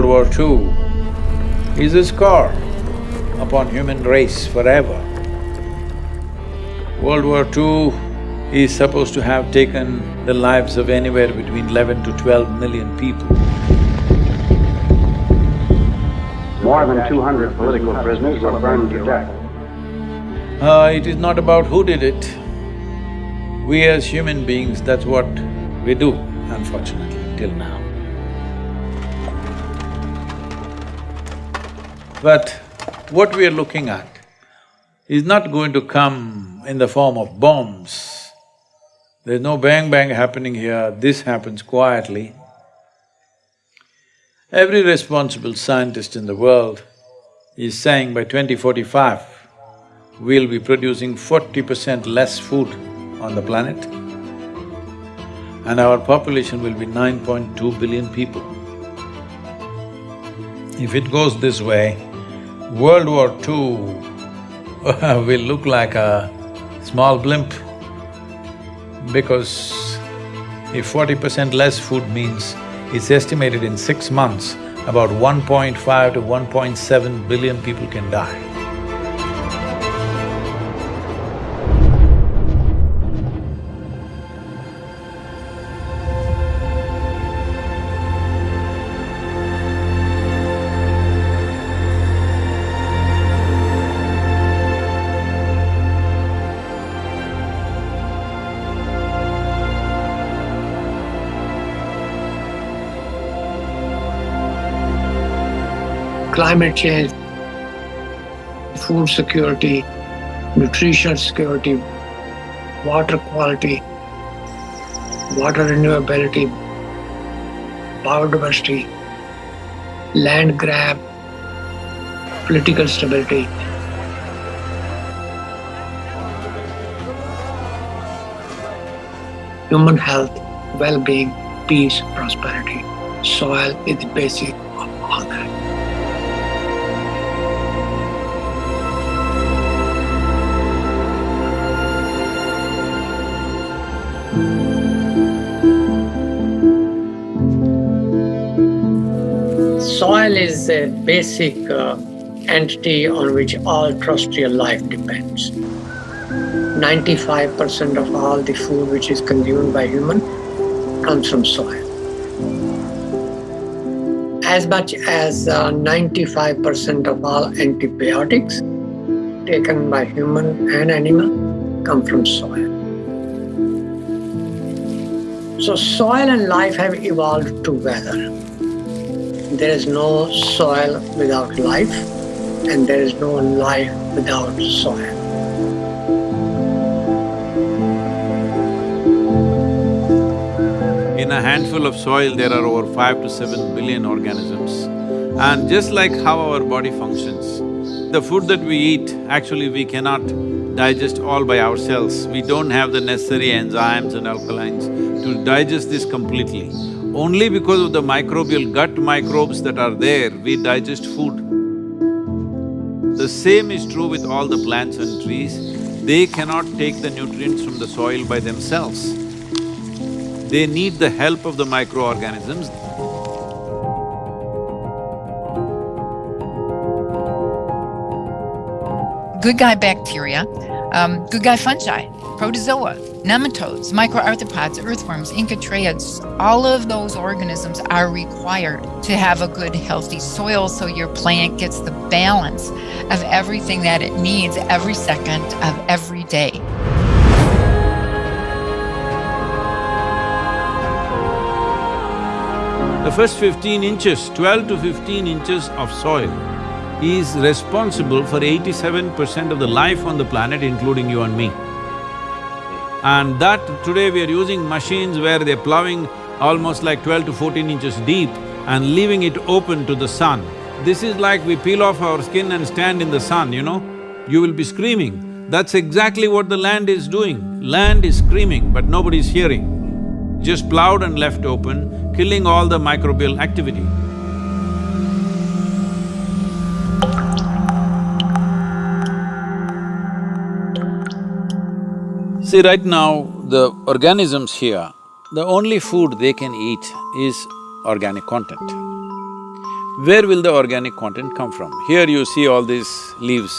World War II is a scar upon human race forever. World War II is supposed to have taken the lives of anywhere between eleven to twelve million people. More than two hundred political prisoners were burned to death. Uh, it is not about who did it. We as human beings, that's what we do, unfortunately, till now. But what we are looking at is not going to come in the form of bombs. There's no bang-bang happening here, this happens quietly. Every responsible scientist in the world is saying by 2045, we'll be producing forty percent less food on the planet and our population will be 9.2 billion people. If it goes this way, World War II will look like a small blimp because if forty percent less food means it's estimated in six months, about 1.5 to 1.7 billion people can die. Climate change, food security, nutrition security, water quality, water renewability, biodiversity, land grab, political stability. Human health, well-being, peace, prosperity. Soil is the basic a basic uh, entity on which all terrestrial life depends. 95% of all the food which is consumed by human comes from soil. As much as 95% uh, of all antibiotics taken by human and animal come from soil. So soil and life have evolved together. There is no soil without life, and there is no life without soil. In a handful of soil, there are over five to seven billion organisms. And just like how our body functions, the food that we eat, actually we cannot digest all by ourselves. We don't have the necessary enzymes and alkalines to digest this completely. Only because of the microbial gut microbes that are there, we digest food. The same is true with all the plants and trees. They cannot take the nutrients from the soil by themselves. They need the help of the microorganisms. Good guy bacteria, um, good guy fungi, protozoa, nematodes, microarthropods, earthworms, enchytraeids, all of those organisms are required to have a good healthy soil so your plant gets the balance of everything that it needs every second of every day. The first fifteen inches, twelve to fifteen inches of soil is responsible for eighty-seven percent of the life on the planet, including you and me. And that today we are using machines where they're plowing almost like twelve to fourteen inches deep and leaving it open to the sun. This is like we peel off our skin and stand in the sun, you know? You will be screaming. That's exactly what the land is doing. Land is screaming, but nobody's hearing. Just plowed and left open, killing all the microbial activity. See, right now, the organisms here, the only food they can eat is organic content. where will the organic content come from? Here you see all these leaves,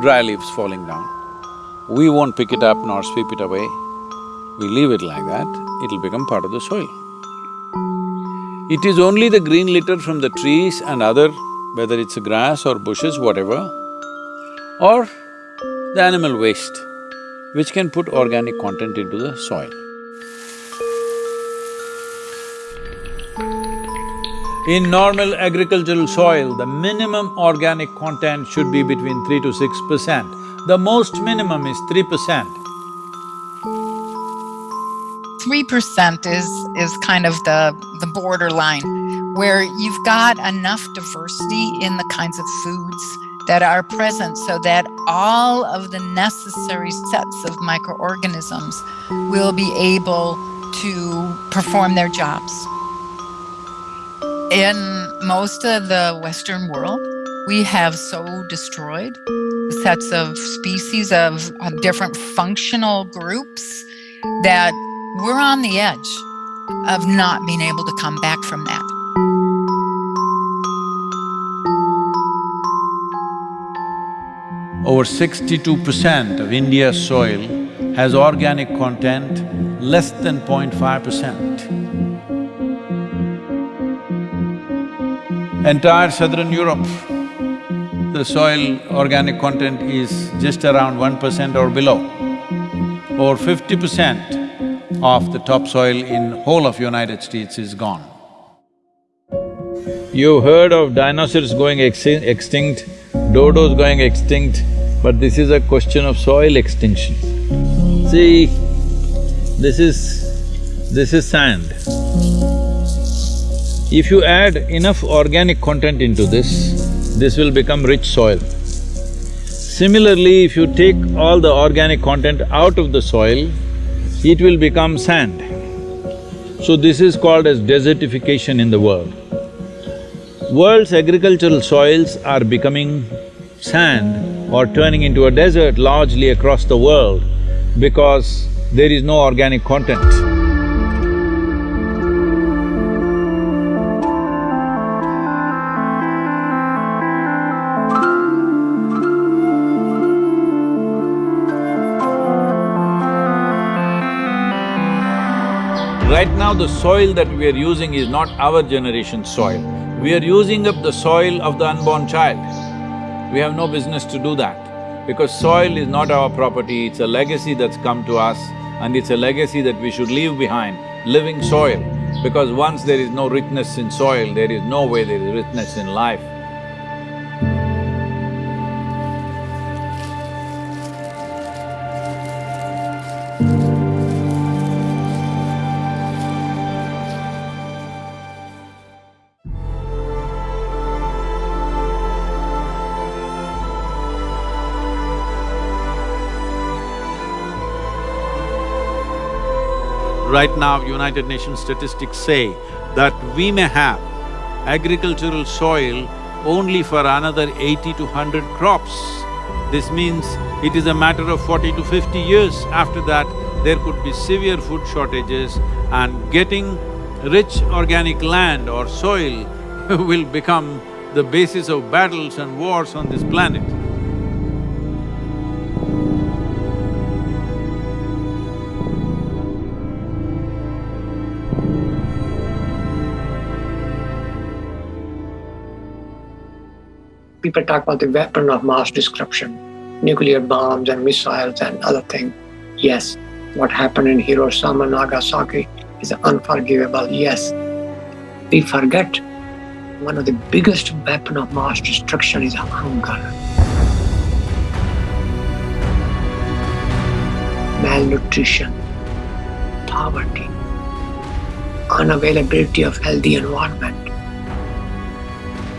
dry leaves falling down. We won't pick it up nor sweep it away. We leave it like that, it'll become part of the soil. It is only the green litter from the trees and other, whether it's grass or bushes, whatever, or the animal waste, which can put organic content into the soil. In normal agricultural soil, the minimum organic content should be between three to six percent. The most minimum is three percent. Three percent is is kind of the the borderline where you've got enough diversity in the kinds of foods that are present so that all of the necessary sets of microorganisms will be able to perform their jobs. In most of the Western world, we have so destroyed sets of species of, of different functional groups that we're on the edge of not being able to come back from that. Over sixty-two percent of India's soil has organic content less than 0.5 percent. Entire southern Europe, the soil organic content is just around one percent or below. Over fifty percent of the topsoil in whole of United States is gone. You heard of dinosaurs going extinct, dodos going extinct, but this is a question of soil extinction. See, this is… this is sand. If you add enough organic content into this, this will become rich soil. Similarly, if you take all the organic content out of the soil, it will become sand. So this is called as desertification in the world. World's agricultural soils are becoming sand or turning into a desert largely across the world because there is no organic content. Right now the soil that we are using is not our generation's soil. We are using up the soil of the unborn child. We have no business to do that because soil is not our property, it's a legacy that's come to us and it's a legacy that we should leave behind, living soil. Because once there is no richness in soil, there is no way there is richness in life. Right now, United Nations statistics say that we may have agricultural soil only for another eighty to hundred crops. This means it is a matter of forty to fifty years. After that, there could be severe food shortages and getting rich organic land or soil will become the basis of battles and wars on this planet. People talk about the weapon of mass destruction, nuclear bombs and missiles and other things. Yes, what happened in Hiroshima, and Nagasaki is unforgivable, yes. We forget one of the biggest weapon of mass destruction is hunger. Malnutrition, poverty, unavailability of healthy environment.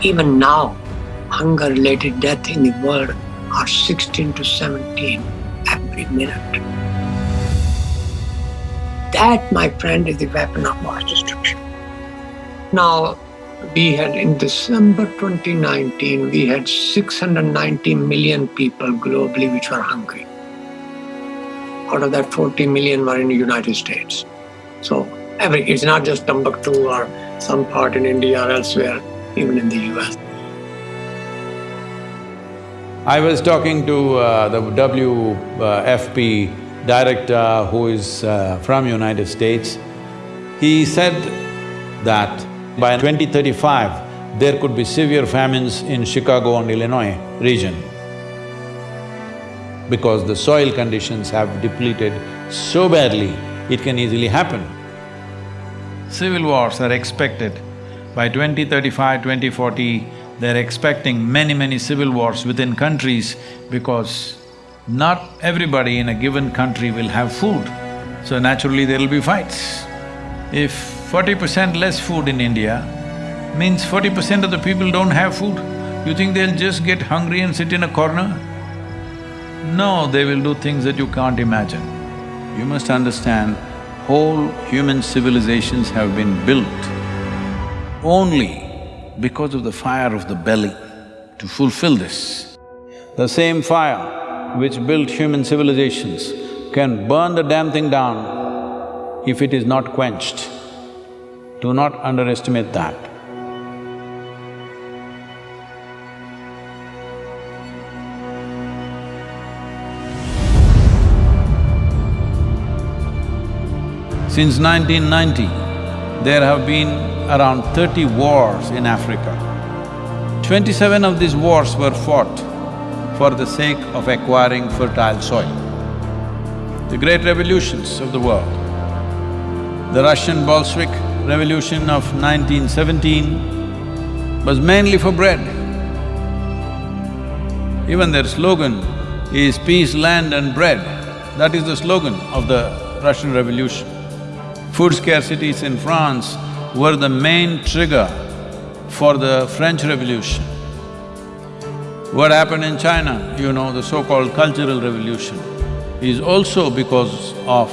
Even now, hunger-related death in the world are 16 to 17 every minute. That, my friend, is the weapon of mass destruction. Now, we had in December 2019, we had 690 million people globally which were hungry. Out of that, 40 million were in the United States. So every, it's not just Timbuktu or some part in India or elsewhere even in the US. I was talking to uh, the WFP director who is uh, from United States. He said that by 2035, there could be severe famines in Chicago and Illinois region because the soil conditions have depleted so badly, it can easily happen. Civil wars are expected by 2035, 2040, they're expecting many, many civil wars within countries because not everybody in a given country will have food, so naturally there'll be fights. If forty percent less food in India means forty percent of the people don't have food, you think they'll just get hungry and sit in a corner? No, they will do things that you can't imagine. You must understand, whole human civilizations have been built only because of the fire of the belly to fulfill this. The same fire which built human civilizations can burn the damn thing down if it is not quenched. Do not underestimate that. Since 1990, there have been around thirty wars in Africa. Twenty-seven of these wars were fought for the sake of acquiring fertile soil. The great revolutions of the world. The Russian Bolshevik Revolution of 1917 was mainly for bread. Even their slogan is peace, land and bread. That is the slogan of the Russian Revolution. Food scarcities in France were the main trigger for the French Revolution. What happened in China, you know, the so-called Cultural Revolution, is also because of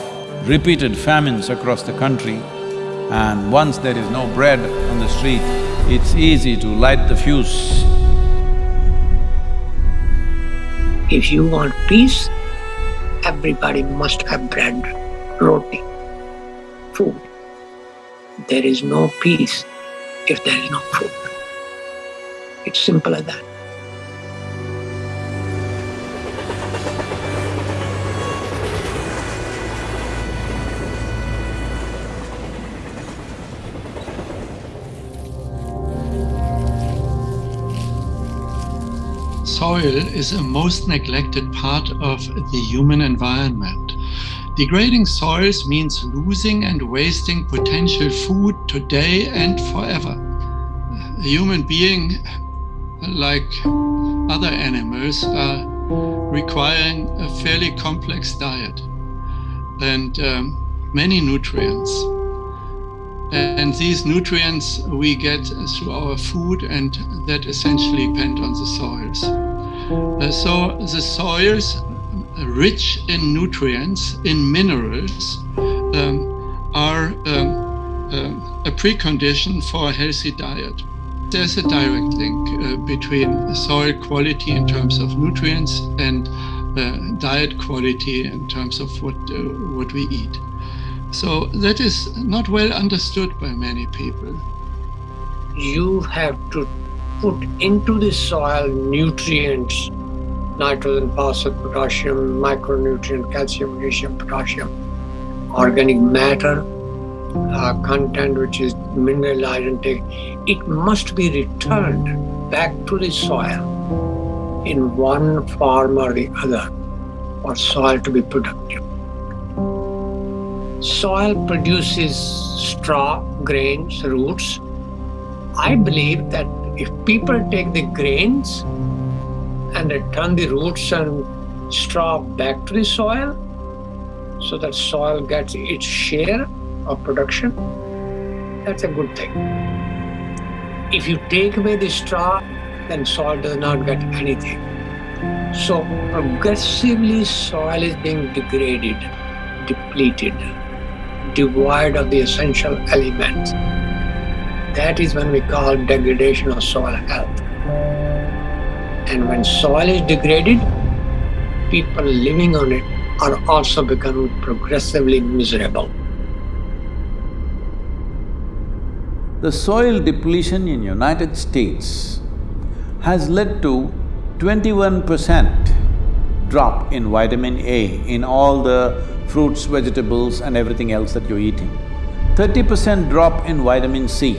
repeated famines across the country and once there is no bread on the street, it's easy to light the fuse. If you want peace, everybody must have bread, roti, food. There is no peace if there is no food. It's simple as that. Soil is a most neglected part of the human environment. Degrading soils means losing and wasting potential food today and forever. A human being, like other animals, are requiring a fairly complex diet and um, many nutrients. And these nutrients we get through our food and that essentially depend on the soils. Uh, so the soils rich in nutrients, in minerals, um, are um, uh, a precondition for a healthy diet. There's a direct link uh, between soil quality in terms of nutrients and uh, diet quality in terms of what, uh, what we eat. So that is not well understood by many people. You have to put into the soil nutrients nitrogen, phosphorus, potassium, micronutrient, calcium, magnesium, potassium, organic matter, uh, content which is mineralized and it must be returned back to the soil in one form or the other for soil to be productive. Soil produces straw, grains, roots. I believe that if people take the grains and return the roots and straw back to the soil so that soil gets its share of production, that's a good thing. If you take away the straw, then soil does not get anything. So progressively soil is being degraded, depleted, devoid of the essential elements. That is when we call degradation of soil health. And when soil is degraded, people living on it are also becoming progressively miserable. the soil depletion in United States has led to twenty-one percent drop in vitamin A in all the fruits, vegetables and everything else that you're eating. Thirty percent drop in vitamin C,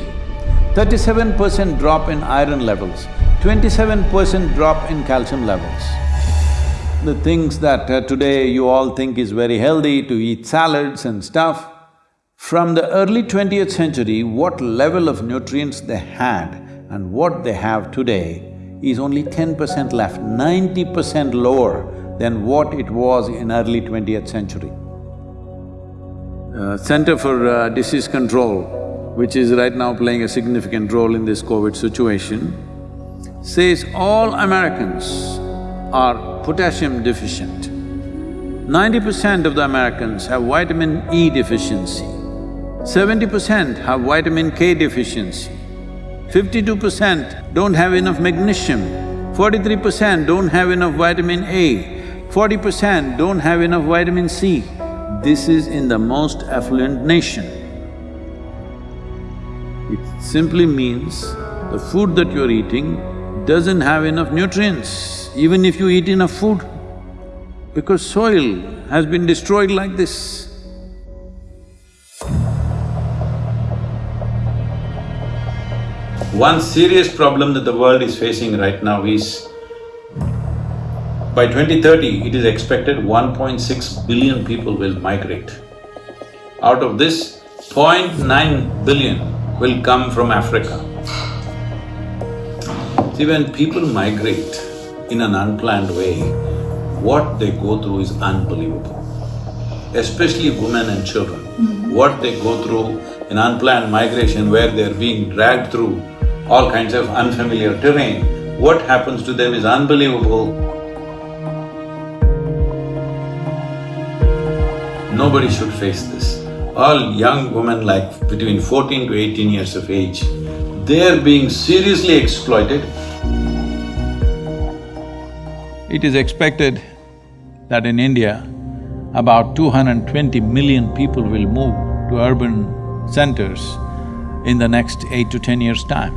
thirty-seven percent drop in iron levels, twenty-seven percent drop in calcium levels. The things that uh, today you all think is very healthy to eat salads and stuff, from the early twentieth century, what level of nutrients they had and what they have today is only ten percent left, ninety percent lower than what it was in early twentieth century. Uh, Center for uh, Disease Control, which is right now playing a significant role in this COVID situation, says all Americans are potassium deficient. Ninety percent of the Americans have vitamin E deficiency. Seventy percent have vitamin K deficiency. Fifty-two percent don't have enough magnesium. Forty-three percent don't have enough vitamin A. Forty percent don't have enough vitamin C. This is in the most affluent nation. It simply means the food that you're eating doesn't have enough nutrients, even if you eat enough food, because soil has been destroyed like this. One serious problem that the world is facing right now is by 2030, it is expected 1.6 billion people will migrate. Out of this, 0.9 billion will come from Africa. See, when people migrate in an unplanned way, what they go through is unbelievable. Especially women and children. Mm-hmm. What they go through in unplanned migration where they're being dragged through all kinds of unfamiliar terrain, what happens to them is unbelievable. Nobody should face this. All young women like between fourteen to eighteen years of age, they're being seriously exploited. It is expected that in India, about 220 million people will move to urban centers in the next eight to ten years' time.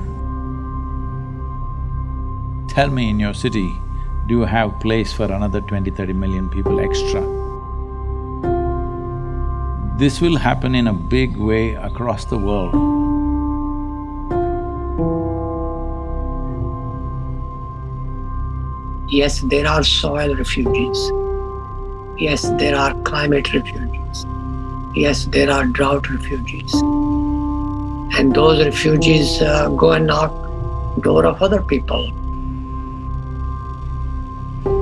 Tell me in your city, do you have place for another 20, 30 million people extra? This will happen in a big way across the world. Yes, there are soil refugees. Yes, there are climate refugees. Yes, there are drought refugees. And those refugees uh, go and knock door of other people.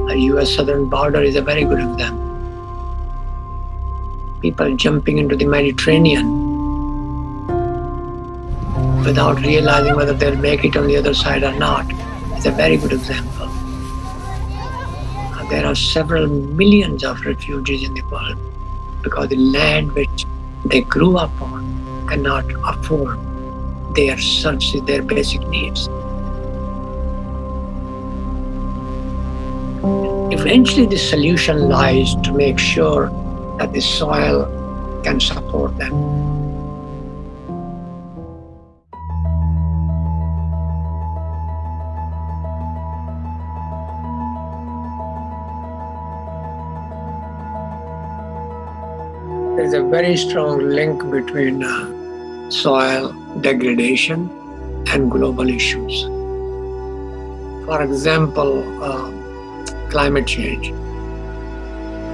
The US southern border is a very good example. People jumping into the Mediterranean without realizing whether they'll make it on the other side or not is a very good example. There are several millions of refugees in the world because the land which they grew up on cannot afford their services, their basic needs. Eventually, the solution lies to make sure that the soil can support them. A very strong link between uh, soil degradation and global issues. For example, uh, climate change.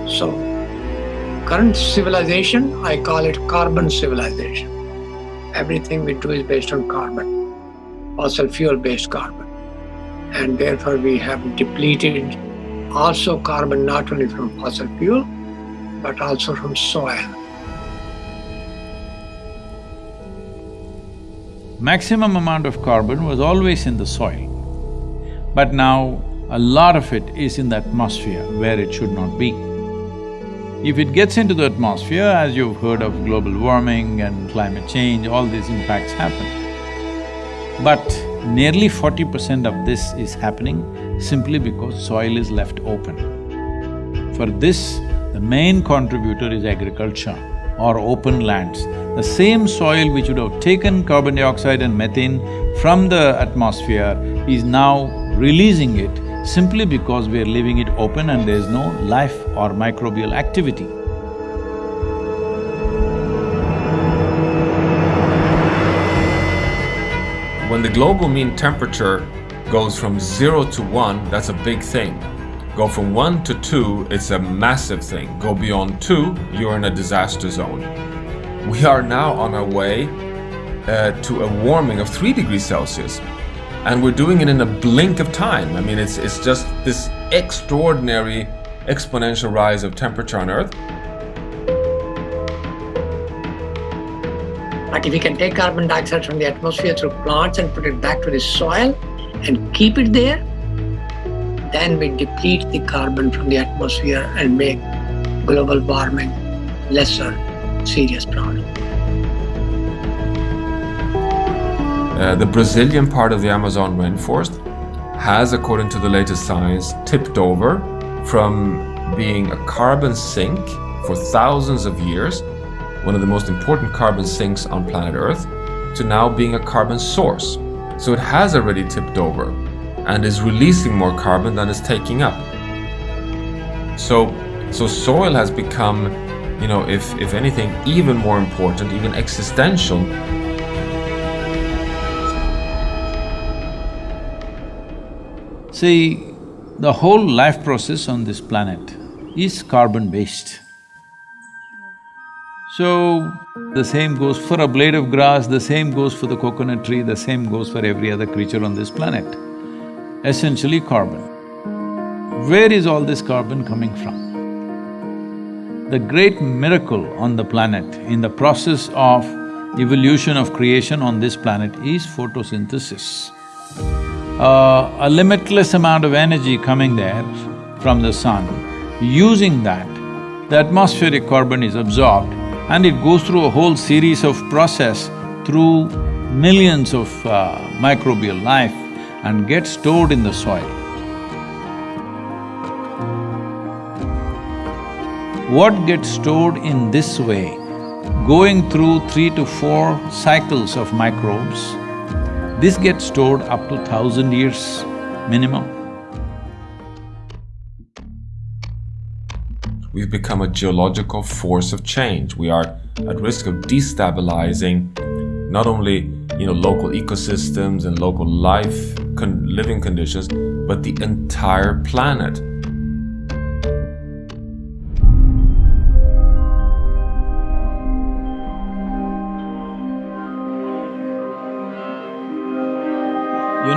So, current civilization, I call it carbon civilization. Everything we do is based on carbon, fossil fuel based carbon. And therefore, we have depleted also carbon not only from fossil fuel, but also from soil. Maximum amount of carbon was always in the soil, but now a lot of it is in the atmosphere where it should not be. If it gets into the atmosphere, as you've heard of global warming and climate change, all these impacts happen. But nearly forty percent of this is happening simply because soil is left open. For this, the main contributor is agriculture or open lands. The same soil which would have taken carbon dioxide and methane from the atmosphere is now releasing it simply because we are leaving it open and there is no life or microbial activity. When the global mean temperature goes from zero to one, that's a big thing. Go from one to two, it's a massive thing. Go beyond two, you're in a disaster zone. We are now on our way uh, to a warming of three degrees Celsius. And we're doing it in a blink of time. I mean, it's, it's just this extraordinary exponential rise of temperature on Earth. But if we can take carbon dioxide from the atmosphere through plants and put it back to the soil and keep it there, then we deplete the carbon from the atmosphere and make global warming lesser serious problem. Uh, the Brazilian part of the Amazon rainforest has, according to the latest science, tipped over from being a carbon sink for thousands of years one of the most important carbon sinks on planet Earth, to now being a carbon source. So it has already tipped over and is releasing more carbon than it's taking up. So, so soil has become, you know, if, if anything, even more important, even existential. See, the whole life process on this planet is carbon-based. So, the same goes for a blade of grass, the same goes for the coconut tree, the same goes for every other creature on this planet. Essentially carbon. Where is all this carbon coming from? The great miracle on the planet in the process of evolution of creation on this planet is photosynthesis. Uh, a limitless amount of energy coming there from the sun, using that, the atmospheric carbon is absorbed and it goes through a whole series of process through millions of uh, microbial life and gets stored in the soil. What gets stored in this way, going through three to four cycles of microbes, this gets stored up to thousand years minimum. We've become a geological force of change. We are at risk of destabilizing not only you know local ecosystems and local life con living conditions, but the entire planet.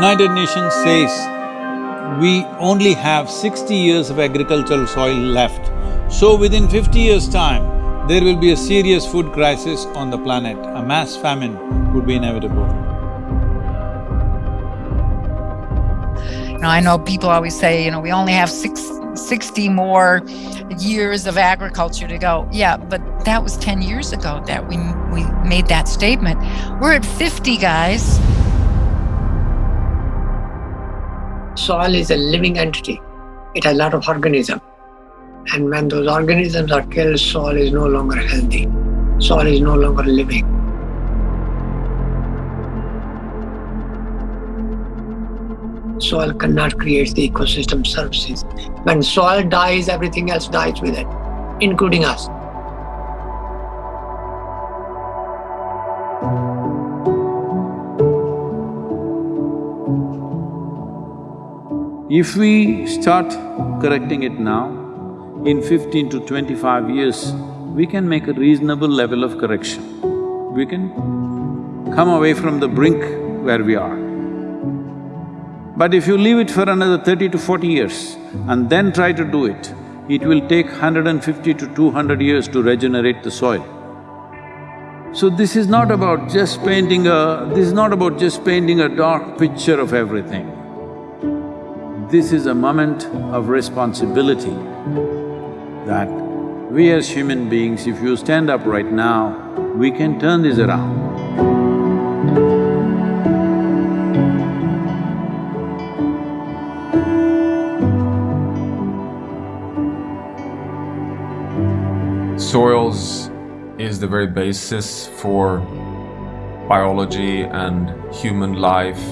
United Nations says we only have sixty years of agricultural soil left. So within fifty years' time, there will be a serious food crisis on the planet, a mass famine would be inevitable. Now, I know people always say, you know, we only have six, 60 more years of agriculture to go. Yeah, but that was 10 years ago that we, we made that statement. We're at 50, guys. Soil is a living entity. It has a lot of organisms. And when those organisms are killed, soil is no longer healthy. Soil is no longer living. Soil cannot create the ecosystem services. When soil dies, everything else dies with it, including us. If we start correcting it now, in fifteen to twenty-five years, we can make a reasonable level of correction. We can come away from the brink where we are. But if you leave it for another thirty to forty years and then try to do it, it will take 150 to 200 years to regenerate the soil. So this is not about just painting a… this is not about just painting a dark picture of everything. This is a moment of responsibility that we as human beings, if you stand up right now, we can turn this around. Soils is the very basis for biology and human life,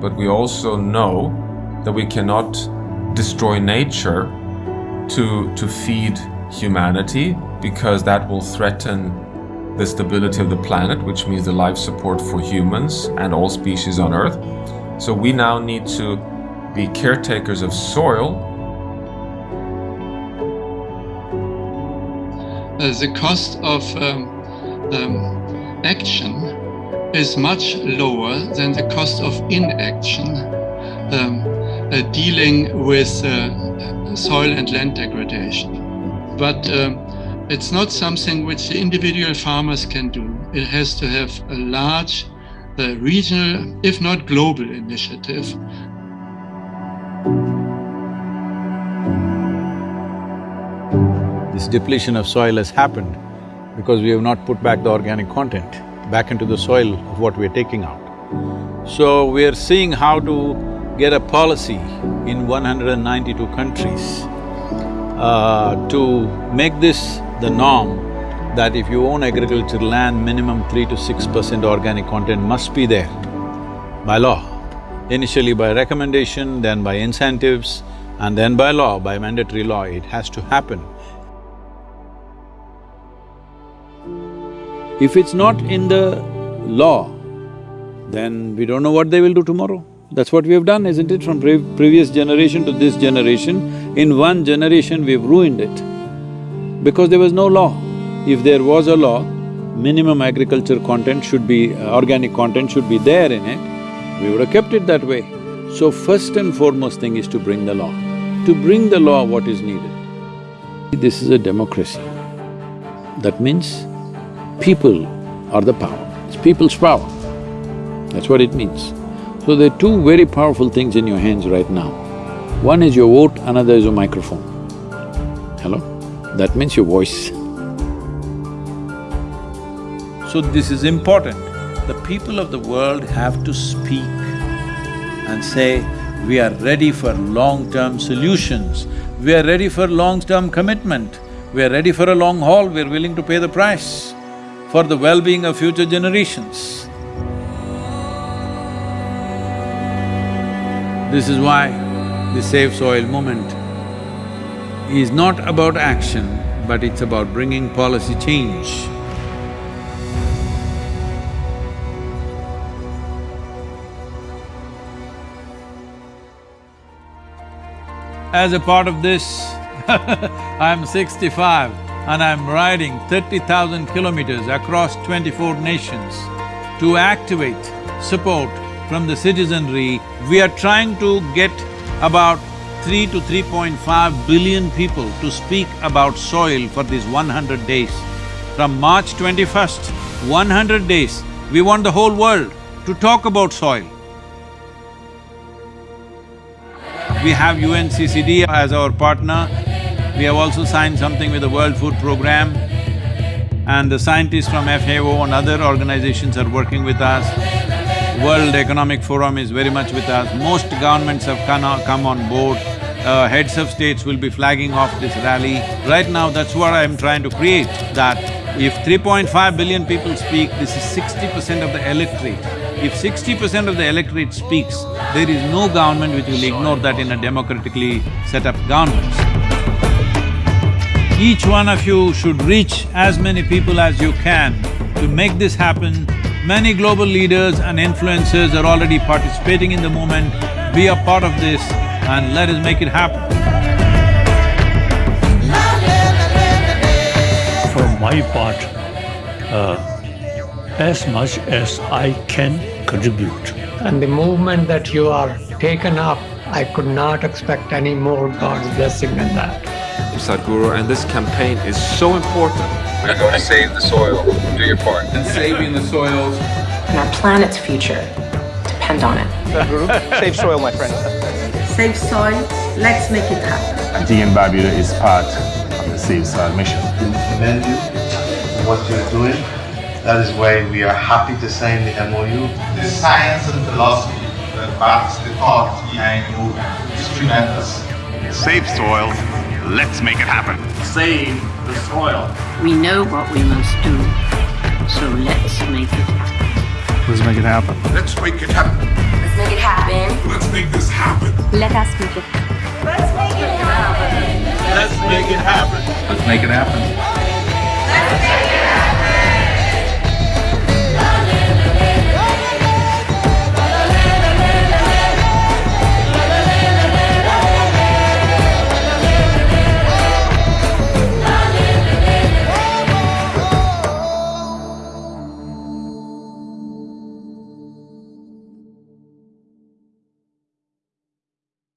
but we also know that we cannot destroy nature to, to feed humanity because that will threaten the stability of the planet, which means the life support for humans and all species on Earth. So we now need to be caretakers of soil. Uh, the cost of um, um, action is much lower than the cost of inaction um, dealing with uh, soil and land degradation. But um, it's not something which the individual farmers can do. It has to have a large uh, regional, if not global initiative. This depletion of soil has happened because we have not put back the organic content back into the soil of what we're taking out. So we are seeing how to get a policy in 192 countries uh, to make this the norm that if you own agricultural land, minimum three to six percent organic content must be there by law. Initially by recommendation, then by incentives, and then by law, by mandatory law, it has to happen. If it's not in the law, then we don't know what they will do tomorrow. That's what we have done, isn't it? From pre previous generation to this generation, in one generation we've ruined it because there was no law. If there was a law, minimum agriculture content should be… Uh, organic content should be there in it, we would have kept it that way. So first and foremost thing is to bring the law. To bring the law, what is needed? This is a democracy. That means people are the power, it's people's power. That's what it means. So there are two very powerful things in your hands right now. One is your vote, another is your microphone. Hello? That means your voice. So this is important. The people of the world have to speak and say, we are ready for long-term solutions, we are ready for long-term commitment, we are ready for a long haul, we are willing to pay the price for the well-being of future generations. This is why the Save Soil movement is not about action, but it's about bringing policy change. As a part of this, I'm sixty-five and I'm riding thirty thousand kilometers across twenty-four nations to activate support from the citizenry. We are trying to get about 3 to 3.5 billion people to speak about soil for these 100 days. From March 21st, 100 days, we want the whole world to talk about soil. We have UNCCD as our partner, we have also signed something with the World Food Programme and the scientists from FAO and other organizations are working with us. World Economic Forum is very much with us, most governments have come on board, uh, heads of states will be flagging off this rally. Right now, that's what I'm trying to create, that if 3.5 billion people speak, this is sixty percent of the electorate. If sixty percent of the electorate speaks, there is no government which will ignore that in a democratically set up government. Each one of you should reach as many people as you can to make this happen Many global leaders and influencers are already participating in the movement. Be a part of this and let us make it happen. For my part, uh, as much as I can contribute. And the movement that you are taken up, I could not expect any more God's blessing than that. Sadhguru, and this campaign is so important we're going to save the soil. Do your part. And saving the soils. And our planet's future depend on it. Save soil, my friend. Save soil. Let's make it happen. Antigua and Barbuda is part of the Save Soil mission. We commend you for what you're doing. That is why we are happy to sign the MOU. The science and philosophy that backs the thought behind the movement is tremendous. Save soil. Let's make it happen. Save the soil. We know what we must do, so let's make it happen. Let's make it happen. Let's make it happen. Let's make it happen. Let's make this happen. Let us make it happen. Let's make it happen. Let's make it happen. Let's make it happen.